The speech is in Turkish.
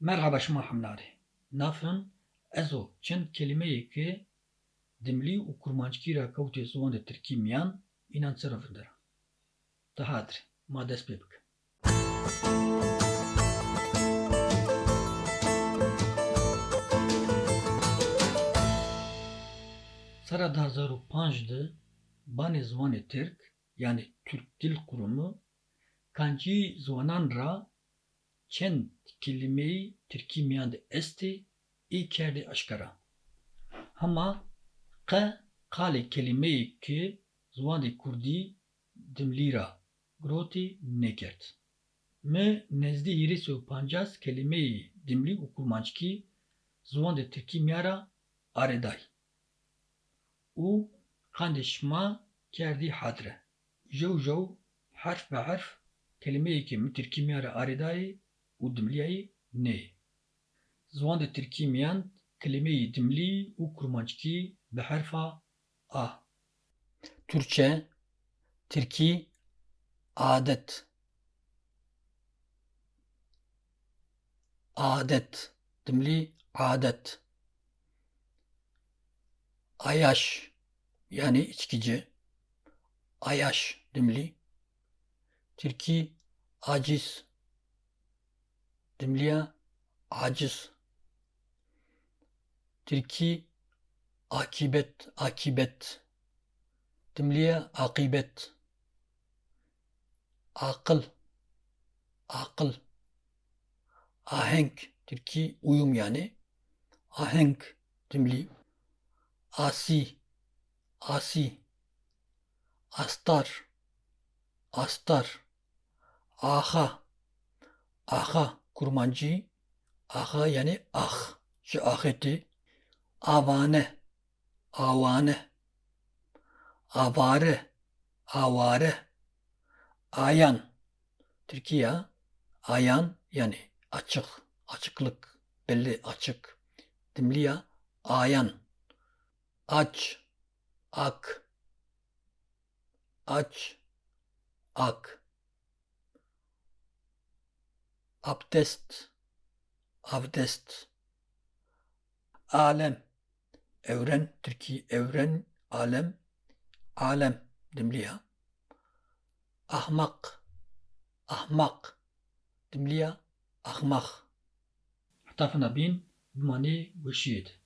Merhaba şma hamlari. Nafın ezo çend kelimeyi ki dimli u kurmançkira kavti zuwan de Tirkî miyan înan sirafin dera. Tihatir, ma dest pê bike. Sera 2005 de Banê Ziwanê Tirk yani Türk Dil Kurumu kancî ziwanan ra çend de estê ê kerdê eşkera. Hema qe qalê kelimeyê ki ziwanê Kurdî dimlî ra girotî nêkerd. Mi nezdî hîrê sê û pancaz kelimeyî dimlî û kurmançkî ziwan de Tirkî miya ra arêday. û xandê şima kerdî hatire. Jew jew û dimliyayê neyê. Ziwan de Tirkî miyan kelimeyî dimlî û kurmançkî bi herfa a. Türkçe, Tirkî, adet. Adet, dimlî adet. Ayaş, yani içkici. Ayaş, dimlî. Tirkî, aciz. Dimliya, aciz. Tirkî, akibet, akibet. Dimliya, akibet. Akıl, akıl. Ahenk, Tirkî, uyum yani. Ahenk, dimlî. Asi, asi. Astar, astar. Aha, aha, kurmancı. Aha yani ah, şu aheti. Avane, avane. Avare, avare. Ayan, Türkiye, ayan yani açık, açıklık, belli açık. Dimliya, ayan. Aç, ak. Aç, ak. Abdest, abdest. Alem, evren, Türkiye, evren, alem, alem, dimliya. Ahmak, ahmak, dimliya, ahmak. Hatafına bin, bimani vişiyet.